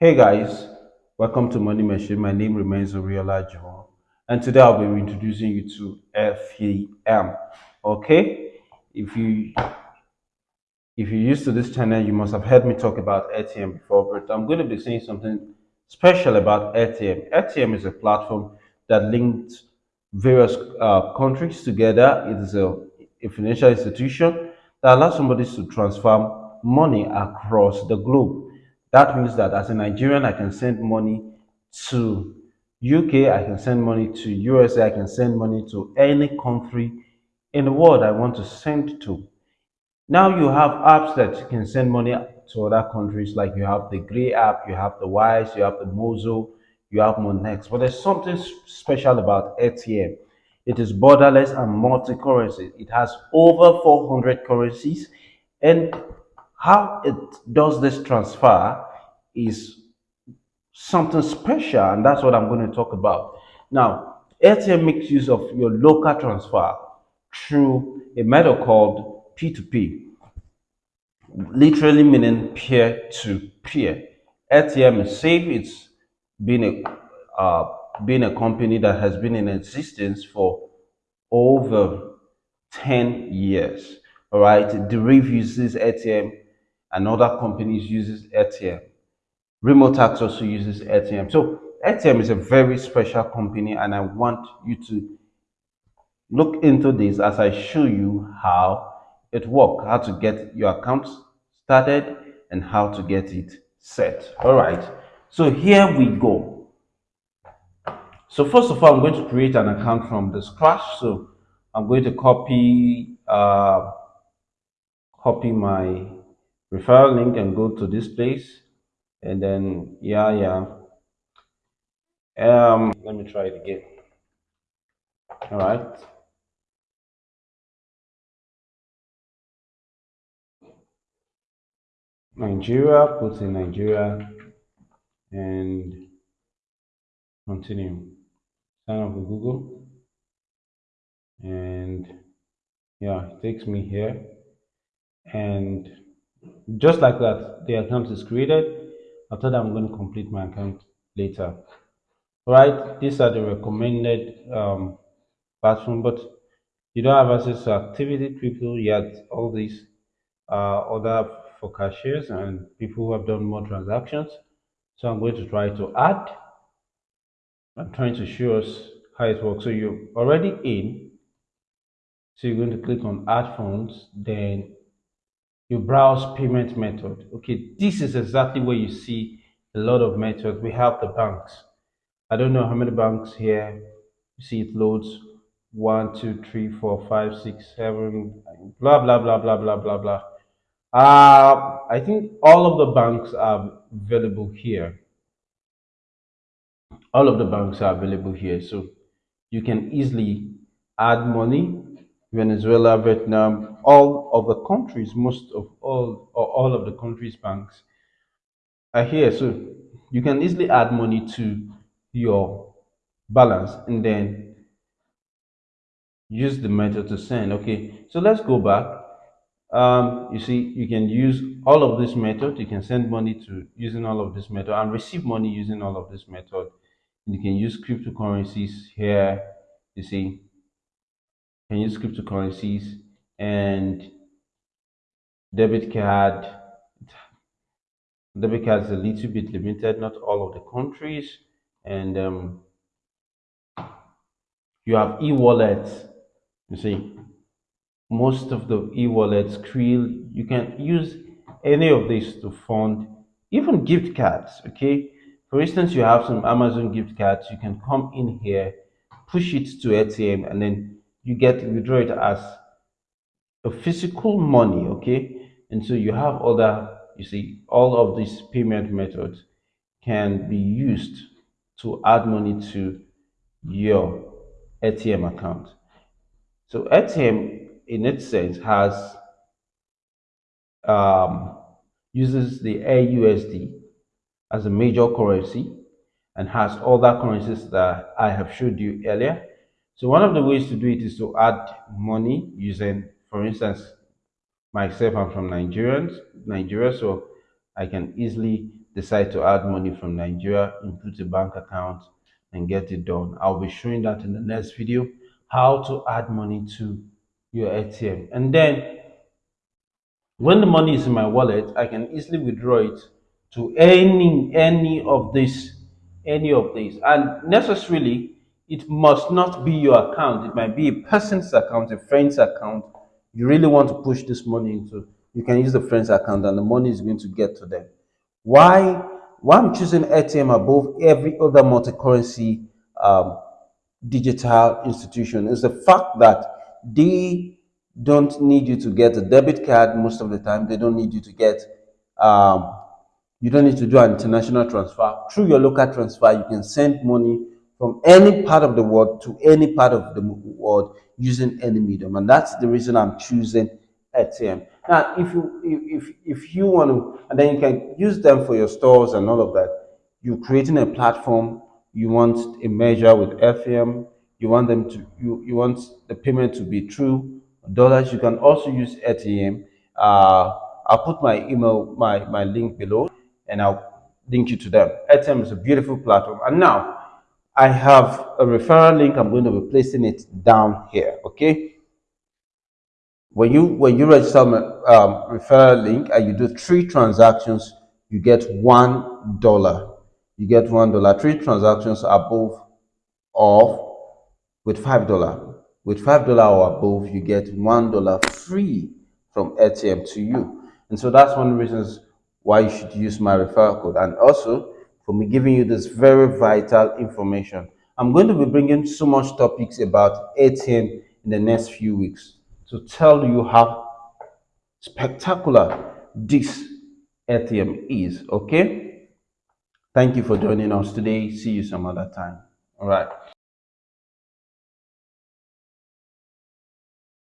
Hey guys, welcome to Money Machine. My name remains Oriola John, and today I'll be introducing you to FEM. Okay, if you if you're used to this channel, you must have heard me talk about Airtm before, but I'm going to be saying something special about Airtm. Airtm is a platform that links various uh, countries together. It is a, a financial institution that allows somebody to transfer money across the globe. That means that as a Nigerian, I can send money to UK, I can send money to USA, I can send money to any country in the world I want to send to. Now you have apps that you can send money to other countries, like you have the Gray app, you have the Wise, you have the Mozo, you have Monex. But there's something special about Airtm. It is borderless and multi-currency. It has over 400 currencies and how it does this transfer is something special, and that's what I'm going to talk about. Now, Airtm makes use of your local transfer through a method called P2P, literally meaning peer to peer. Airtm is safe. It's been a uh, been a company that has been in existence for over 10 years. All right, the Reef uses Airtm and other companies uses Airtm. Remotasks also uses Airtm. So Airtm is a very special company and I want you to look into this as I show you how it works, how to get your account started and how to get it set. All right, so here we go. So first of all, I'm going to create an account from the scratch. So I'm going to copy uh, copy my referral link and go to this place. And then yeah yeah. Um let me try it again. All right. Nigeria put in nigeria and continue. Sign up with google. And yeah it takes me here. And just like that the account is created. After that i'm going to complete my account later. All right these are the recommended um, platform but you don't have access to activity people yet. All these uh, other for cashiers and people who have done more transactions. So i'm going to try to add. I'm trying to show us how it works. So you're already in. So you're going to click on add funds then you browse payment method. Okay, this is exactly where you see a lot of methods. We have the banks. I don't know how many banks here. You see it loads one, two, three, four, five, six, seven, blah blah blah blah blah blah blah. Uh, I think all of the banks are available here. All of the banks are available here, so you can easily add money Venezuela, Vietnam, all of the countries, most of all, or all of the countries' banks are here. So you can easily add money to your balance and then use the method to send. Okay, so let's go back. Um, you see, you can use all of this method. You can send money to using all of this method and receive money using all of this method. You can use cryptocurrencies here. You see, can use cryptocurrencies and debit card. Debit card is a little bit limited not all of the countries. And um, you have e-wallets. You see most of the e-wallets Skrill you can use any of these to fund even gift cards okay? For instance you have some amazon gift cards. You can come in here push it to Airtm and then you get withdraw it as a physical money okay? And so you have other you see all of these payment methods can be used to add money to your Airtm account. So Airtm in its sense has um, uses the AUSD as a major currency and has other currencies that I have showed you earlier so one of the ways to do it is to add money using, for instance, myself, I'm from Nigerians, Nigeria, so I can easily decide to add money from Nigeria, input a bank account, and get it done. I'll be showing that in the next video, how to add money to your Airtm. And then when the money is in my wallet, I can easily withdraw it to any any of these any of these. And necessarily, it must not be your account. It might be a person's account, a friend's account. You really want to push this money into. You can use the friend's account, and the money is going to get to them. Why? Why I'm choosing Airtm above every other multi-currency um, digital institution is the fact that they don't need you to get a debit card most of the time. They don't need you to get um, you don't need to do an international transfer. Through your local transfer, you can send money from any part of the world to any part of the world using any medium. And that's the reason I'm choosing Airtm. Now, if you if if you want to, and then you can use them for your stores and all of that. You're creating a platform. You want a measure with FM. You want them to you you want the payment to be true dollars. You can also use Airtm. Uh, I'll put my email my my link below and I'll link you to them. Airtm is a beautiful platform. And now I have a referral link. I'm going to be placing it down here. Okay. When you when you register my um, referral link and you do three transactions, you get one dollar. You get one dollar. Three transactions above of with five dollar. With five dollar or above, you get one dollar free from Airtm to you. And so that's one of the reasons why you should use my referral code. And also for me giving you this very vital information. I'm going to be bringing so much topics about Airtm in the next few weeks to tell you how spectacular this Airtm is. Okay? Thank you for joining us today. See you some other time. All right.